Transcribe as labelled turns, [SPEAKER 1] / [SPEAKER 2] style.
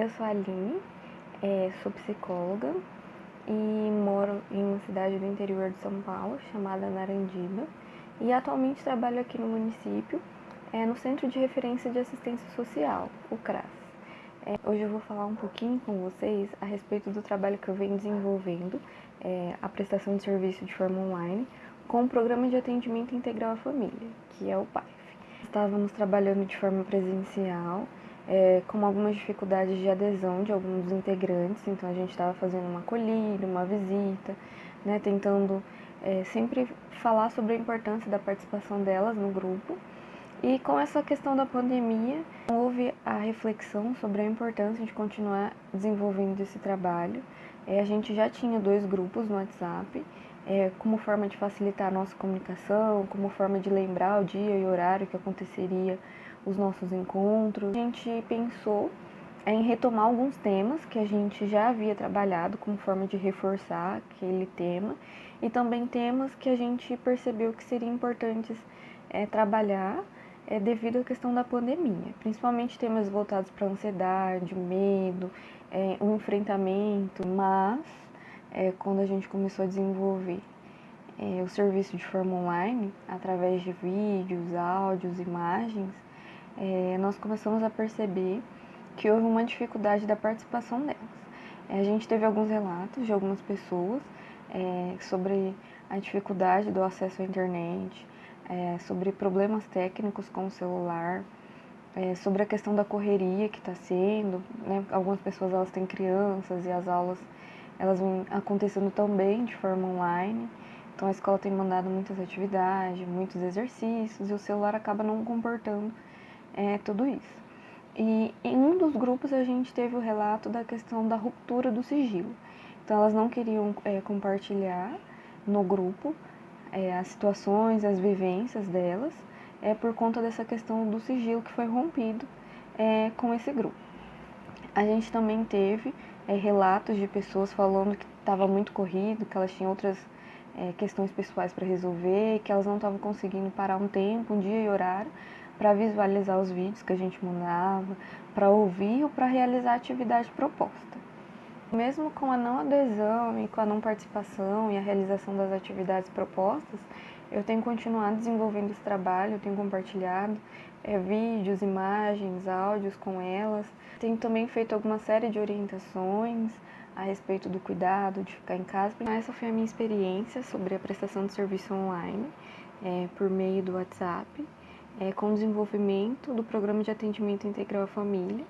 [SPEAKER 1] Eu sou a Aline, é, sou psicóloga e moro em uma cidade do interior de São Paulo chamada Narandiba e atualmente trabalho aqui no município é, no Centro de Referência de Assistência Social, o CRAS. É, hoje eu vou falar um pouquinho com vocês a respeito do trabalho que eu venho desenvolvendo, a prestação de serviço de forma online, com o Programa de Atendimento Integral à Família, que é o PAIF. Estávamos trabalhando de forma presencial é, com algumas dificuldades de adesão de alguns dos integrantes, então a gente estava fazendo uma acolhida, uma visita, né, tentando é, sempre falar sobre a importância da participação delas no grupo. E com essa questão da pandemia, houve a reflexão sobre a importância de continuar desenvolvendo esse trabalho. É, a gente já tinha dois grupos no WhatsApp, é, como forma de facilitar a nossa comunicação, como forma de lembrar o dia e horário que aconteceria os nossos encontros. A gente pensou em retomar alguns temas que a gente já havia trabalhado como forma de reforçar aquele tema e também temas que a gente percebeu que seriam importantes é, trabalhar é, devido à questão da pandemia, principalmente temas voltados para ansiedade, medo, é, um enfrentamento, mas é, quando a gente começou a desenvolver é, o serviço de forma online, através de vídeos, áudios, imagens, é, nós começamos a perceber que houve uma dificuldade da participação delas. É, a gente teve alguns relatos de algumas pessoas é, sobre a dificuldade do acesso à internet, é, sobre problemas técnicos com o celular, é, sobre a questão da correria que está sendo. Né? Algumas pessoas elas têm crianças e as aulas elas vêm acontecendo também de forma online. Então a escola tem mandado muitas atividades, muitos exercícios e o celular acaba não comportando é, tudo isso. E em um dos grupos a gente teve o relato da questão da ruptura do sigilo. Então elas não queriam é, compartilhar no grupo é, as situações, as vivências delas, é por conta dessa questão do sigilo que foi rompido é, com esse grupo. A gente também teve é, relatos de pessoas falando que estava muito corrido, que elas tinham outras é, questões pessoais para resolver, que elas não estavam conseguindo parar um tempo, um dia e horário para visualizar os vídeos que a gente mandava, para ouvir ou para realizar a atividade proposta. Mesmo com a não adesão e com a não participação e a realização das atividades propostas, eu tenho continuado desenvolvendo esse trabalho, tenho compartilhado é, vídeos, imagens, áudios com elas. Tenho também feito alguma série de orientações a respeito do cuidado, de ficar em casa. Essa foi a minha experiência sobre a prestação de serviço online é, por meio do WhatsApp é, com o desenvolvimento do Programa de Atendimento Integral à Família,